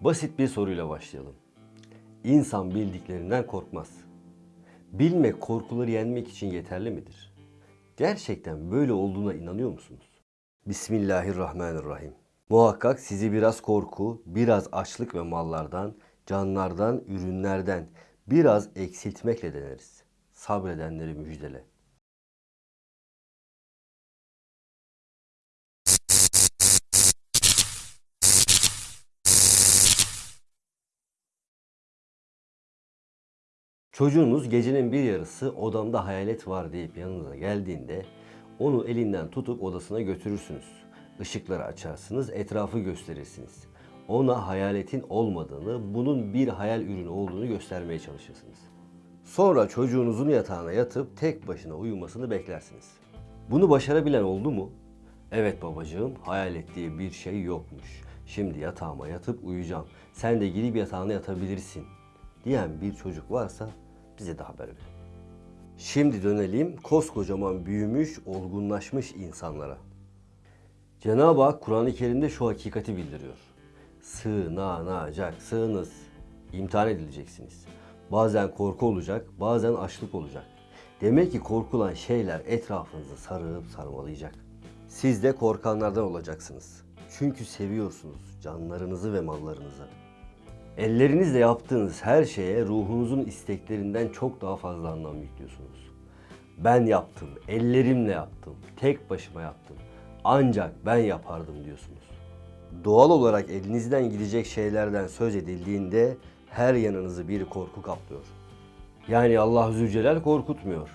Basit bir soruyla başlayalım. İnsan bildiklerinden korkmaz. Bilmek korkuları yenmek için yeterli midir? Gerçekten böyle olduğuna inanıyor musunuz? Bismillahirrahmanirrahim. Muhakkak sizi biraz korku, biraz açlık ve mallardan, canlardan, ürünlerden biraz eksiltmekle deneriz. Sabredenleri müjdele. Çocuğunuz gecenin bir yarısı odamda hayalet var deyip yanınıza geldiğinde onu elinden tutup odasına götürürsünüz. Işıkları açarsınız, etrafı gösterirsiniz. Ona hayaletin olmadığını, bunun bir hayal ürünü olduğunu göstermeye çalışırsınız. Sonra çocuğunuzun yatağına yatıp tek başına uyumasını beklersiniz. Bunu başarabilen oldu mu? Evet babacığım, hayal ettiği bir şey yokmuş. Şimdi yatağıma yatıp uyuyacağım. Sen de gidip yatağına yatabilirsin diyen bir çocuk varsa bize de haber verin. Şimdi dönelim koskocaman büyümüş, olgunlaşmış insanlara. Cenab-ı Hak Kur'an-ı Kerim'de şu hakikati bildiriyor. Sığınacaksınız. İmtihan edileceksiniz. Bazen korku olacak, bazen açlık olacak. Demek ki korkulan şeyler etrafınızı sarıp sarmalayacak. Siz de korkanlardan olacaksınız. Çünkü seviyorsunuz canlarınızı ve mallarınızı. Ellerinizle yaptığınız her şeye ruhunuzun isteklerinden çok daha fazla anlam yüklüyorsunuz. Ben yaptım, ellerimle yaptım, tek başıma yaptım. Ancak ben yapardım diyorsunuz. Doğal olarak elinizden gidecek şeylerden söz edildiğinde her yanınızı bir korku kaplıyor. Yani Allah Zülcelal korkutmuyor.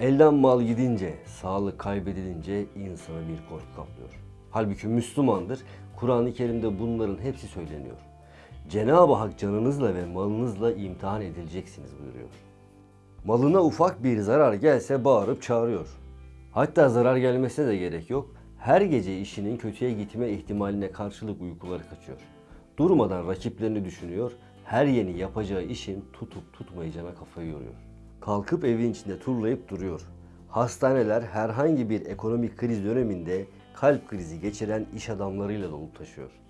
Elden mal gidince, sağlık kaybedilince insanı bir korku kaplıyor. Halbuki Müslümandır. Kur'an-ı Kerim'de bunların hepsi söyleniyor. Cenab-ı Hak canınızla ve malınızla imtihan edileceksiniz buyuruyor. Malına ufak bir zarar gelse bağırıp çağırıyor. Hatta zarar gelmesine de gerek yok. Her gece işinin kötüye gitme ihtimaline karşılık uykuları kaçıyor. Durmadan rakiplerini düşünüyor. Her yeni yapacağı işin tutup tutmayacağına kafayı yoruyor. Kalkıp evin içinde turlayıp duruyor. Hastaneler herhangi bir ekonomik kriz döneminde kalp krizi geçiren iş adamlarıyla dolu taşıyor.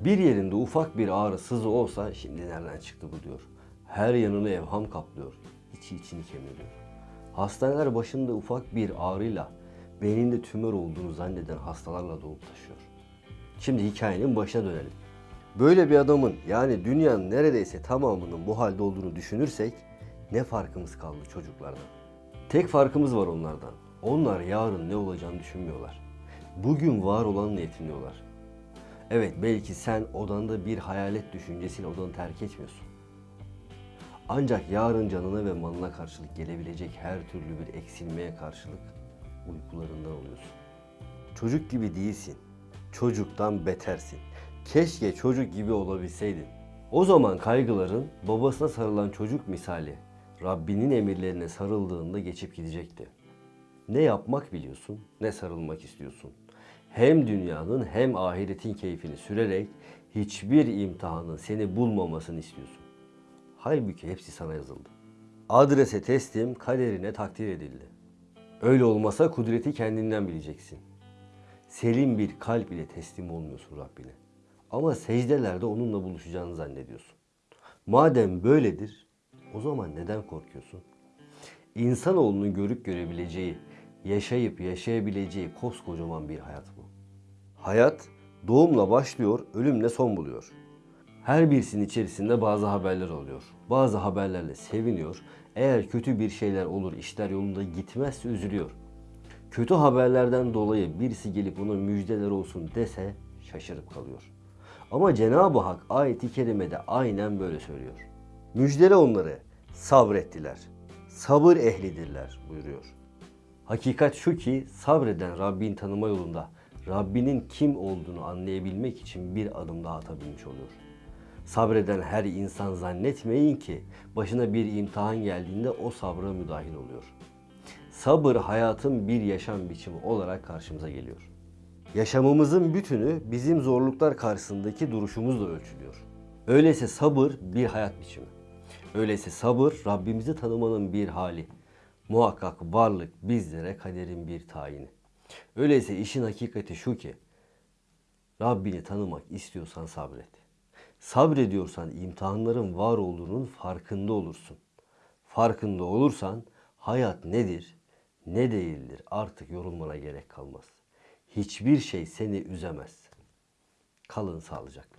Bir yerinde ufak bir ağrı sızı olsa şimdi nereden çıktı bu diyor. Her yanını evham kaplıyor. İçi içini kemiriyor. Hastaneler başında ufak bir ağrıyla beyninde tümör olduğunu zanneden hastalarla dolup taşıyor. Şimdi hikayenin başına dönelim. Böyle bir adamın yani dünyanın neredeyse tamamının bu halde olduğunu düşünürsek ne farkımız kaldı çocuklardan? Tek farkımız var onlardan. Onlar yarın ne olacağını düşünmüyorlar. Bugün var olanla yetiniyorlar. Evet belki sen odanda bir hayalet düşüncesiyle odanı terk etmiyorsun. Ancak yarın canına ve malına karşılık gelebilecek her türlü bir eksilmeye karşılık uykularından oluyorsun. Çocuk gibi değilsin. Çocuktan betersin. Keşke çocuk gibi olabilseydin. O zaman kaygıların babasına sarılan çocuk misali Rabbinin emirlerine sarıldığında geçip gidecekti. Ne yapmak biliyorsun, ne sarılmak istiyorsun. Hem dünyanın hem ahiretin keyfini sürerek hiçbir imtihanın seni bulmamasını istiyorsun. Halbuki hepsi sana yazıldı. Adrese teslim, kaderine takdir edildi. Öyle olmasa kudreti kendinden bileceksin. Selim bir kalp ile teslim olmuyorsun Rabbine. Ama secdelerde onunla buluşacağını zannediyorsun. Madem böyledir, o zaman neden korkuyorsun? İnsanoğlunun görüp görebileceği, yaşayıp yaşayabileceği koskocaman bir hayat bu. Hayat doğumla başlıyor, ölümle son buluyor. Her birisinin içerisinde bazı haberler oluyor. Bazı haberlerle seviniyor. Eğer kötü bir şeyler olur, işler yolunda gitmezse üzülüyor. Kötü haberlerden dolayı birisi gelip ona müjdeler olsun dese şaşırıp kalıyor. Ama Cenab-ı Hak ayeti kerimede aynen böyle söylüyor. Müjdele onları sabrettiler. Sabır ehlidirler buyuruyor. Hakikat şu ki sabreden Rabbin tanıma yolunda Rabbinin kim olduğunu anlayabilmek için bir adım daha atabilmiş oluyor. Sabreden her insan zannetmeyin ki başına bir imtihan geldiğinde o sabra müdahil oluyor. Sabır hayatın bir yaşam biçimi olarak karşımıza geliyor. Yaşamımızın bütünü bizim zorluklar karşısındaki duruşumuzla ölçülüyor. Öyleyse sabır bir hayat biçimi. Öyleyse sabır Rabbimizi tanımanın bir hali. Muhakkak varlık bizlere kaderin bir tayini. Öyleyse işin hakikati şu ki Rabbini tanımak istiyorsan sabret. Sabrediyorsan imtihanların var olduğunun farkında olursun. Farkında olursan hayat nedir, ne değildir artık yorulmana gerek kalmaz. Hiçbir şey seni üzemez. Kalın sağlıcakla.